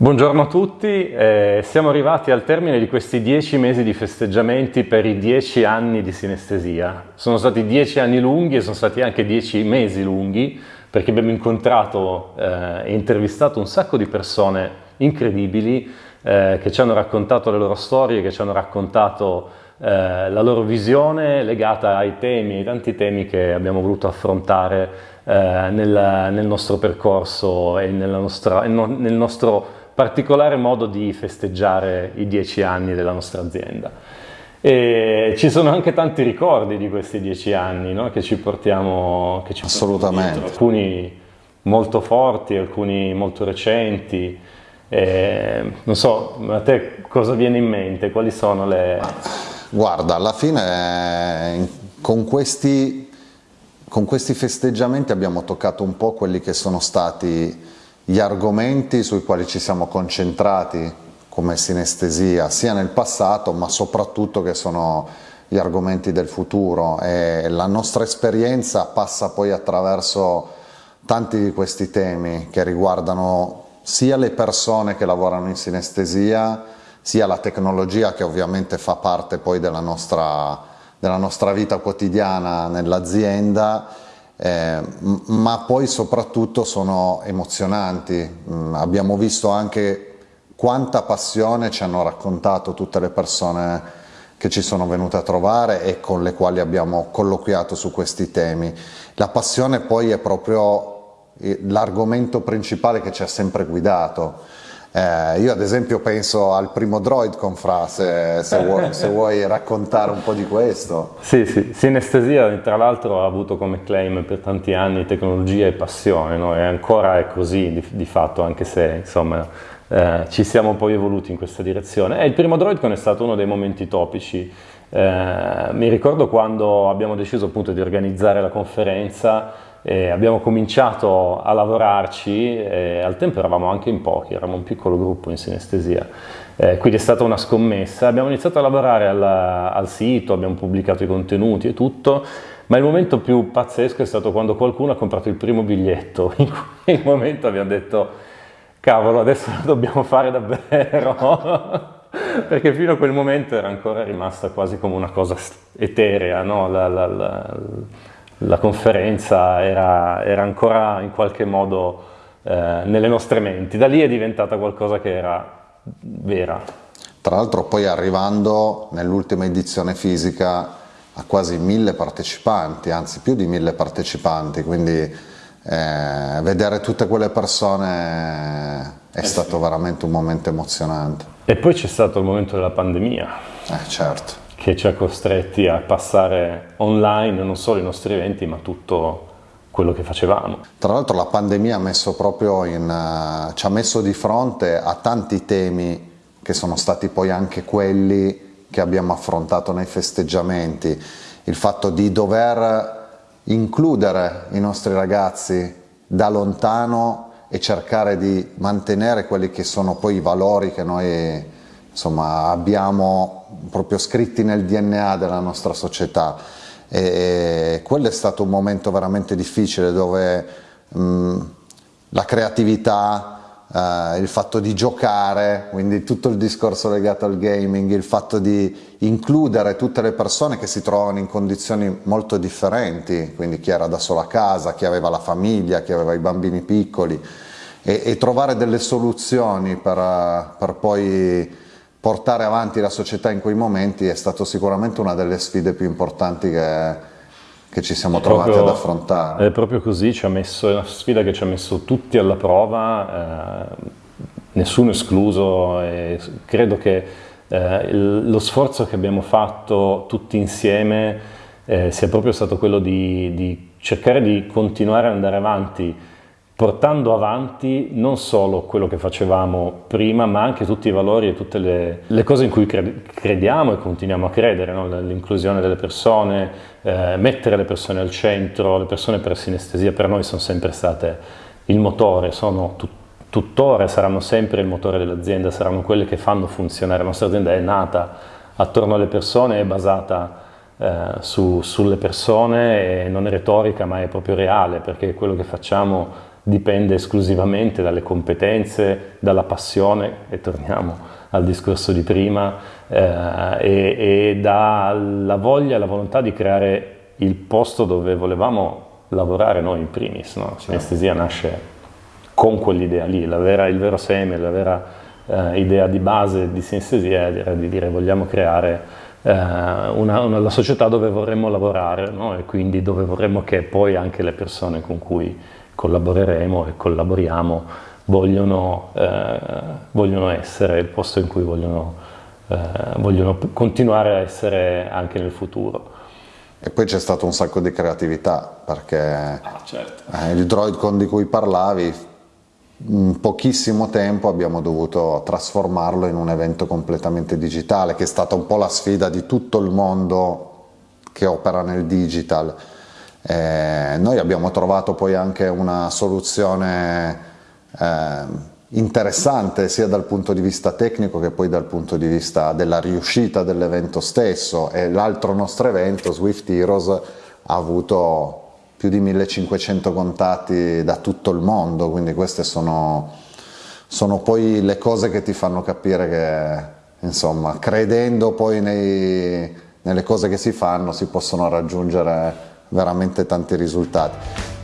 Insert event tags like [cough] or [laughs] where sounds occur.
Buongiorno a tutti, eh, siamo arrivati al termine di questi dieci mesi di festeggiamenti per i dieci anni di sinestesia. Sono stati dieci anni lunghi e sono stati anche dieci mesi lunghi perché abbiamo incontrato eh, e intervistato un sacco di persone incredibili eh, che ci hanno raccontato le loro storie, che ci hanno raccontato eh, la loro visione legata ai temi, ai tanti temi che abbiamo voluto affrontare eh, nel, nel, nostro percorso e nostra, nel nostro particolare modo di festeggiare i dieci anni della nostra azienda. E ci sono anche tanti ricordi di questi dieci anni no? che ci portiamo che ci Assolutamente. alcuni molto forti, alcuni molto recenti. E, non so, a te cosa viene in mente? Quali sono le... Guarda, alla fine con questi, con questi festeggiamenti abbiamo toccato un po' quelli che sono stati gli argomenti sui quali ci siamo concentrati come sinestesia sia nel passato ma soprattutto che sono gli argomenti del futuro. E la nostra esperienza passa poi attraverso tanti di questi temi che riguardano sia le persone che lavorano in sinestesia sia la tecnologia che ovviamente fa parte poi della nostra, della nostra vita quotidiana nell'azienda eh, ma poi soprattutto sono emozionanti. Mm, abbiamo visto anche quanta passione ci hanno raccontato tutte le persone che ci sono venute a trovare e con le quali abbiamo colloquiato su questi temi. La passione poi è proprio eh, l'argomento principale che ci ha sempre guidato eh, io ad esempio penso al primo Droid con Fra, se, se, [laughs] vuoi, se, vuoi, raccontare un po' di questo. Sì, sì, Sinestesia tra l'altro ha avuto come claim per tanti anni tecnologia e passione, no? e ancora è così di, di fatto, anche se insomma eh, ci siamo poi evoluti in questa direzione. E il primo Droidcon è stato uno dei momenti topici. Eh, mi ricordo quando abbiamo deciso appunto di organizzare la conferenza e abbiamo cominciato a lavorarci, al tempo eravamo anche in pochi, eravamo un piccolo gruppo in sinestesia, eh, quindi è stata una scommessa. Abbiamo iniziato a lavorare al, al sito, abbiamo pubblicato i contenuti e tutto, ma il momento più pazzesco è stato quando qualcuno ha comprato il primo biglietto, [laughs] in quel momento abbiamo detto cavolo adesso lo dobbiamo fare davvero, [laughs] perché fino a quel momento era ancora rimasta quasi come una cosa eterea, no? la, la, la, la conferenza era, era, ancora in qualche modo eh, nelle nostre menti. Da lì è diventata qualcosa che era vera. Tra l'altro poi arrivando nell'ultima edizione fisica a quasi mille partecipanti, anzi più di mille partecipanti, quindi eh, vedere tutte quelle persone è eh stato sì. veramente un momento emozionante. E poi c'è stato il momento della pandemia. Eh certo che ci ha costretti a passare online non solo i nostri eventi ma tutto quello che facevamo. Tra l'altro la pandemia ha in, uh, ci ha messo di fronte a tanti temi che sono stati poi anche quelli che abbiamo affrontato nei festeggiamenti, il fatto di dover includere i nostri ragazzi da lontano e cercare di mantenere quelli che sono poi i valori che noi insomma, abbiamo proprio scritti nel DNA della nostra società. E quello è stato un momento veramente difficile dove mh, la creatività, eh, il fatto di giocare, quindi tutto il discorso legato al gaming, il fatto di includere tutte le persone che si trovano in condizioni molto differenti, quindi chi era da solo a casa, chi aveva la famiglia, chi aveva i bambini piccoli e, e trovare delle soluzioni per, per poi portare avanti la società in quei momenti è stato sicuramente una delle sfide più importanti che, che ci siamo è trovati proprio, ad affrontare. È proprio così, ci ha messo, è una sfida che ci ha messo tutti alla prova, eh, nessuno escluso e credo che eh, lo sforzo che abbiamo fatto tutti insieme eh, sia proprio stato quello di, di cercare di continuare ad andare avanti portando avanti non solo quello che facevamo prima, ma anche tutti i valori e tutte le, le cose in cui crediamo e continuiamo a credere, no? l'inclusione delle persone, eh, mettere le persone al centro, le persone per sinestesia per noi sono sempre state il motore, sono tut tuttora saranno sempre il motore dell'azienda, saranno quelle che fanno funzionare, la nostra azienda è nata attorno alle persone, è basata eh, su, sulle persone e non è retorica ma è proprio reale perché quello che facciamo dipende esclusivamente dalle competenze, dalla passione, e torniamo al discorso di prima, eh, e, e dalla voglia e la volontà di creare il posto dove volevamo lavorare noi in primis. No? Sinestesia nasce con quell'idea lì, vera, il vero seme, la vera eh, idea di base di sinestesia era di dire vogliamo creare eh, una, una, la società dove vorremmo lavorare no? e quindi dove vorremmo che poi anche le persone con cui collaboreremo e collaboriamo vogliono, eh, vogliono essere il posto in cui vogliono, eh, vogliono continuare a essere anche nel futuro. E poi c'è stato un sacco di creatività perché ah, certo. eh, il Droidcon di cui parlavi, in pochissimo tempo abbiamo dovuto trasformarlo in un evento completamente digitale, che è stata un po' la sfida di tutto il mondo che opera nel digital. Eh, noi abbiamo trovato poi anche una soluzione eh, interessante sia dal punto di vista tecnico che poi dal punto di vista della riuscita dell'evento stesso. E l'altro nostro evento, Swift Heroes, ha avuto più di 1500 contatti da tutto il mondo, quindi queste sono, sono poi le cose che ti fanno capire che, insomma, credendo poi nei, nelle cose che si fanno si possono raggiungere veramente tanti risultati.